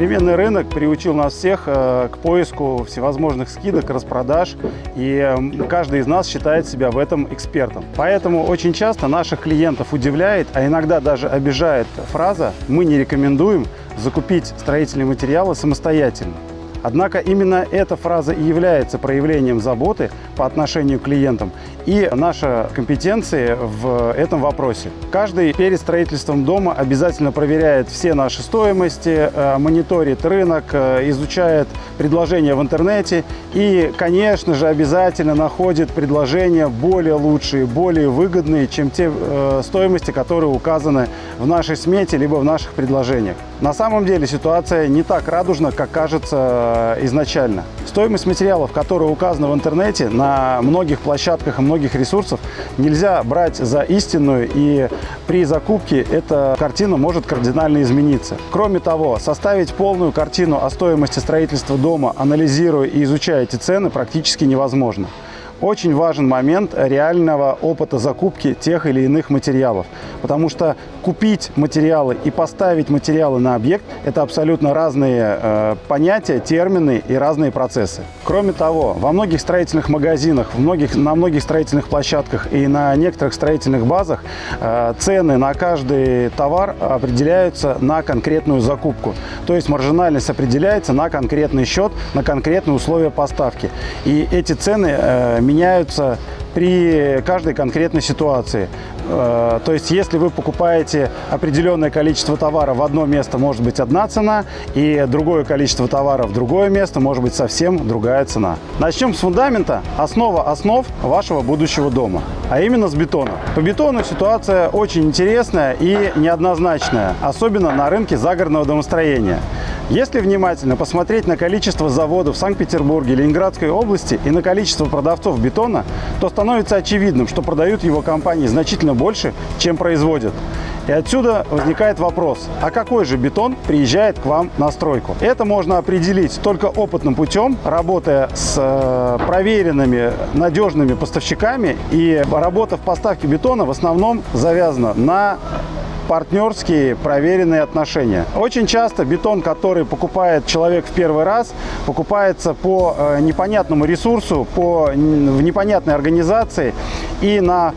Современный рынок приучил нас всех э, к поиску всевозможных скидок, распродаж, и каждый из нас считает себя в этом экспертом. Поэтому очень часто наших клиентов удивляет, а иногда даже обижает фраза «мы не рекомендуем закупить строительные материалы самостоятельно». Однако именно эта фраза и является проявлением заботы по отношению к клиентам и наша компетенции в этом вопросе. Каждый перед строительством дома обязательно проверяет все наши стоимости, э, мониторит рынок, э, изучает предложения в интернете и, конечно же, обязательно находит предложения более лучшие, более выгодные, чем те э, стоимости, которые указаны в нашей смете либо в наших предложениях. На самом деле ситуация не так радужна, как кажется изначально. Стоимость материалов, которые указаны в интернете, на многих площадках и многих ресурсов нельзя брать за истинную, и при закупке эта картина может кардинально измениться. Кроме того, составить полную картину о стоимости строительства дома, анализируя и изучая эти цены, практически невозможно. Очень важен момент реального опыта закупки тех или иных материалов, потому что купить материалы и поставить материалы на объект – это абсолютно разные э, понятия, термины и разные процессы. Кроме того, во многих строительных магазинах, в многих, на многих строительных площадках и на некоторых строительных базах э, цены на каждый товар определяются на конкретную закупку. То есть маржинальность определяется на конкретный счет, на конкретные условия поставки. И эти цены э, меняются при каждой конкретной ситуации. Э, то есть, если вы покупаете определенное количество товара в одно место, может быть одна цена, и другое количество товара в другое место, может быть совсем другая цена. Начнем с фундамента, основа основ вашего будущего дома, а именно с бетона. По бетону ситуация очень интересная и неоднозначная, особенно на рынке загородного домостроения. Если внимательно посмотреть на количество заводов в Санкт-Петербурге, Ленинградской области и на количество продавцов бетона, то становится очевидным, что продают его компании значительно больше, чем производят. И отсюда возникает вопрос, а какой же бетон приезжает к вам на стройку? Это можно определить только опытным путем, работая с э, проверенными, надежными поставщиками. И работа в поставке бетона в основном завязана на партнерские проверенные отношения. Очень часто бетон, который покупает человек в первый раз, покупается по э, непонятному ресурсу, по в непонятной организации и на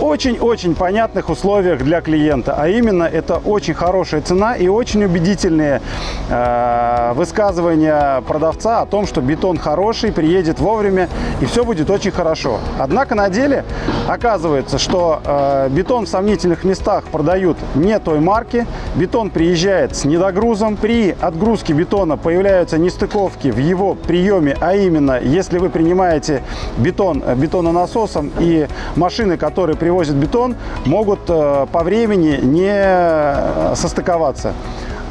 очень-очень понятных условиях для клиента. А именно, это очень хорошая цена и очень убедительные э, высказывания продавца о том, что бетон хороший, приедет вовремя и все будет очень хорошо. Однако на деле оказывается, что э, бетон в сомнительных местах продают не той марки, бетон приезжает с недогрузом. При отгрузке бетона появляются нестыковки в его приеме, а именно, если вы принимаете бетон э, бетононасосом и машины, которые привозят бетон, могут э, по времени не э, состыковаться.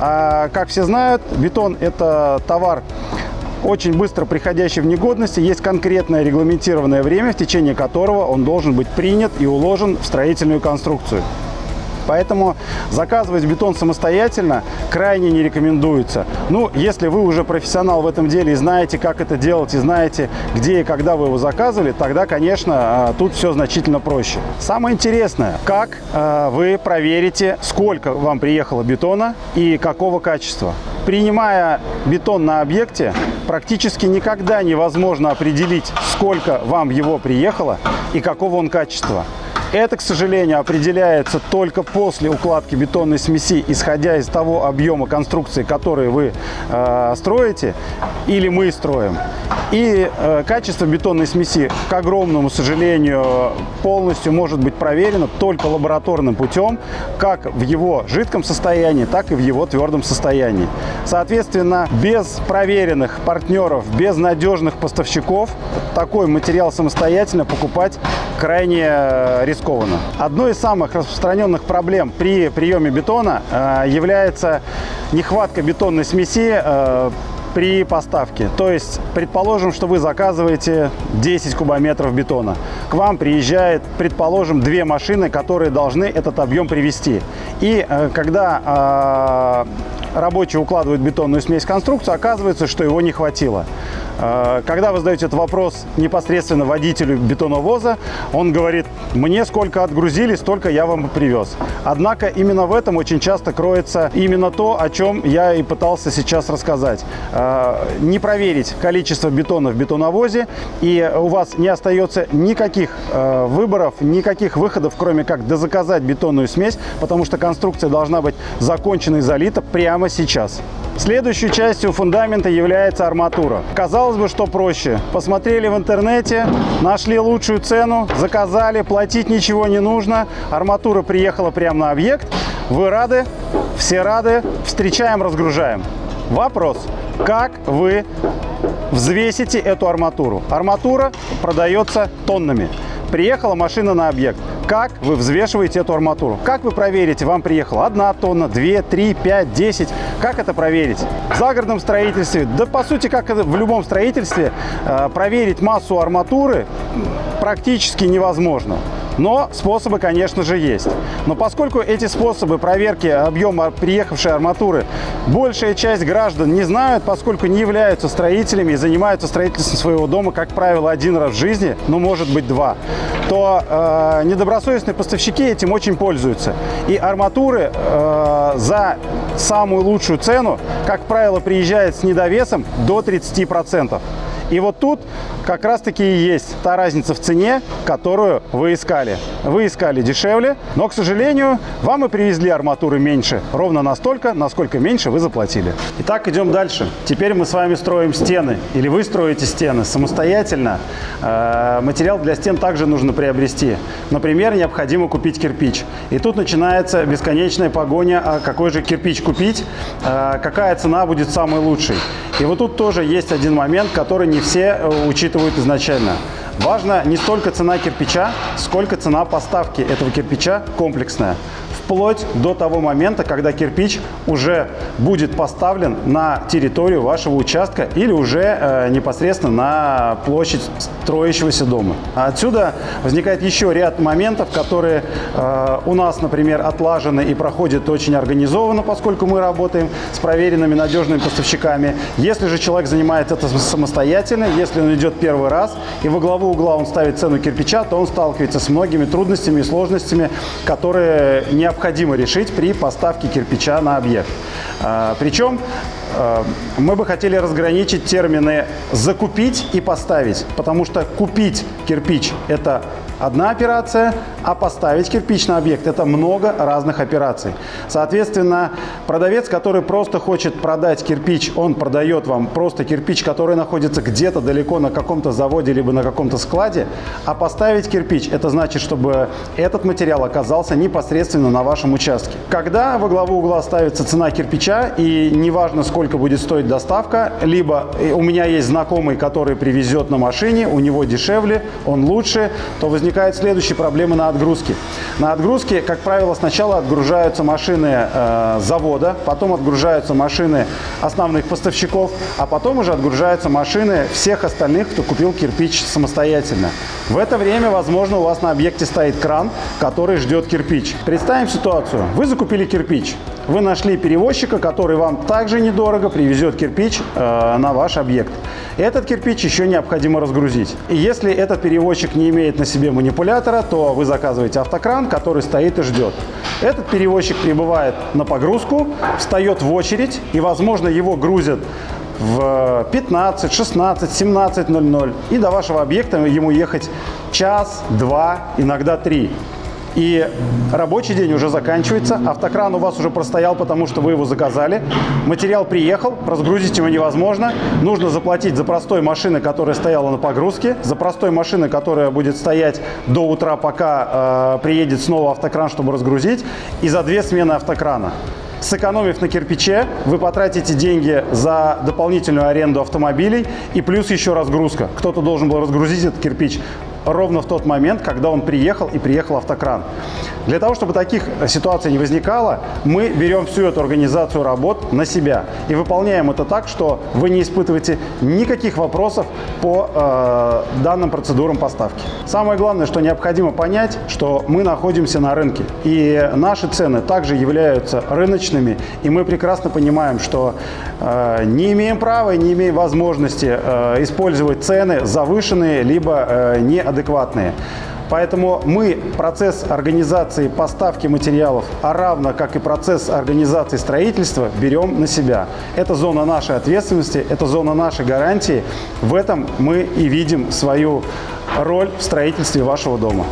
А, как все знают, бетон – это товар, очень быстро приходящий в негодность. Есть конкретное регламентированное время, в течение которого он должен быть принят и уложен в строительную конструкцию. Поэтому заказывать бетон самостоятельно крайне не рекомендуется. Ну, если вы уже профессионал в этом деле и знаете, как это делать, и знаете, где и когда вы его заказывали, тогда, конечно, а, тут все значительно проще. Самое интересное, как а, вы проверите, сколько вам приехало бетона и какого качества. Принимая бетон на объекте, практически никогда невозможно определить, сколько вам его приехало и какого он качества. Это, к сожалению, определяется только после укладки бетонной смеси, исходя из того объема конструкции, который вы э, строите или мы строим. И э, качество бетонной смеси, к огромному сожалению, полностью может быть проверено только лабораторным путем, как в его жидком состоянии, так и в его твердом состоянии. Соответственно, без проверенных партнеров, без надежных поставщиков такой материал самостоятельно покупать крайне э, рискованно. Одной из самых распространенных проблем при приеме бетона э, является нехватка бетонной смеси э, при поставке. То есть, предположим, что вы заказываете 10 кубометров бетона. К вам приезжает, предположим, две машины, которые должны этот объем привезти. И э, когда э, рабочие укладывают бетонную смесь в конструкцию, оказывается, что его не хватило. Э, когда вы задаете этот вопрос непосредственно водителю бетоновоза, он говорит, мне сколько отгрузили, столько я вам привез. Однако именно в этом очень часто кроется именно то, о чем я и пытался сейчас рассказать. Э, не проверить количество бетона в бетоновозе, и у вас не остается никаких э, выборов, никаких выходов, кроме как дозаказать бетонную смесь, потому что конструкция должна быть закончена и залита прямо сейчас. Следующей частью фундамента является арматура. Казалось бы, что проще. Посмотрели в интернете, нашли лучшую цену, заказали, платить ничего не нужно. Арматура приехала прямо на объект. Вы рады? Все рады? Встречаем, разгружаем. Вопрос. Как вы взвесите эту арматуру? Арматура продается тоннами. Приехала машина на объект. Как вы взвешиваете эту арматуру? Как вы проверите, вам приехала одна тонна, две, три, пять, десять? Как это проверить? В загородном строительстве, да по сути, как в любом строительстве, э, проверить массу арматуры практически невозможно. Но способы, конечно же, есть. Но поскольку эти способы проверки объема приехавшей арматуры большая часть граждан не знают, поскольку не являются строителями и занимаются строительством своего дома, как правило, один раз в жизни, ну, может быть, два, то э, недобросовестные поставщики этим очень пользуются. И арматуры э, за самую лучшую цену, как правило, приезжает с недовесом до 30%. И вот тут как раз-таки и есть та разница в цене, которую вы искали. Вы искали дешевле, но, к сожалению, вам и привезли арматуры меньше. Ровно настолько, насколько меньше вы заплатили. Итак, идем дальше. Теперь мы с вами строим стены. Или вы строите стены самостоятельно. Э, материал для стен также нужно приобрести. Например, необходимо купить кирпич. И тут начинается бесконечная погоня, а какой же кирпич купить, э, какая цена будет самой лучшей. И вот тут тоже есть один момент, который не все э, учитывают изначально. Важно не столько цена кирпича, сколько цена поставки этого кирпича комплексная вплоть до того момента, когда кирпич уже будет поставлен на территорию вашего участка или уже э, непосредственно на площадь строящегося дома. Отсюда возникает еще ряд моментов, которые э, у нас, например, отлажены и проходят очень организованно, поскольку мы работаем с проверенными надежными поставщиками. Если же человек занимается это самостоятельно, если он идет первый раз и во главу угла он ставит цену кирпича, то он сталкивается с многими трудностями и сложностями, которые необходимы необходимо решить при поставке кирпича на объект. А, Причем а, мы бы хотели разграничить термины «закупить» и «поставить», потому что купить кирпич – это одна операция, а поставить кирпич на объект – это много разных операций. Соответственно, продавец, который просто хочет продать кирпич, он продает вам просто кирпич, который находится где-то далеко на каком-то заводе либо на каком-то складе, а поставить кирпич – это значит, чтобы этот материал оказался непосредственно на вашем участке. Когда во главу угла ставится цена кирпича, и неважно, сколько будет стоить доставка, либо у меня есть знакомый, который привезет на машине, у него дешевле, он лучше, то возникает возникают следующие проблемы на отгрузке. На отгрузке, как правило, сначала отгружаются машины э, завода, потом отгружаются машины основных поставщиков, а потом уже отгружаются машины всех остальных, кто купил кирпич самостоятельно. В это время, возможно, у вас на объекте стоит кран, который ждет кирпич. Представим ситуацию. Вы закупили кирпич. Вы нашли перевозчика, который вам также недорого привезет кирпич э, на ваш объект. Этот кирпич еще необходимо разгрузить. И если этот перевозчик не имеет на себе манипулятора, то вы заказываете автокран, который стоит и ждет. Этот перевозчик прибывает на погрузку, встает в очередь и, возможно, его грузят в 15, 16, 17.00 и до вашего объекта ему ехать час, два, иногда три. И рабочий день уже заканчивается, автокран у вас уже простоял, потому что вы его заказали. Материал приехал, разгрузить его невозможно. Нужно заплатить за простой машины, которая стояла на погрузке, за простой машины, которая будет стоять до утра, пока э, приедет снова автокран, чтобы разгрузить, и за две смены автокрана. Сэкономив на кирпиче, вы потратите деньги за дополнительную аренду автомобилей и плюс еще разгрузка. Кто-то должен был разгрузить этот кирпич ровно в тот момент, когда он приехал и приехал автокран. Для того, чтобы таких ситуаций не возникало, мы берем всю эту организацию работ на себя и выполняем это так, что вы не испытываете никаких вопросов по э, данным процедурам поставки. Самое главное, что необходимо понять, что мы находимся на рынке, и наши цены также являются рыночными, и мы прекрасно понимаем, что э, не имеем права и не имеем возможности э, использовать цены завышенные либо э, неадекватные. Поэтому мы процесс организации поставки материалов, а равно как и процесс организации строительства, берем на себя. Это зона нашей ответственности, это зона нашей гарантии. В этом мы и видим свою роль в строительстве вашего дома.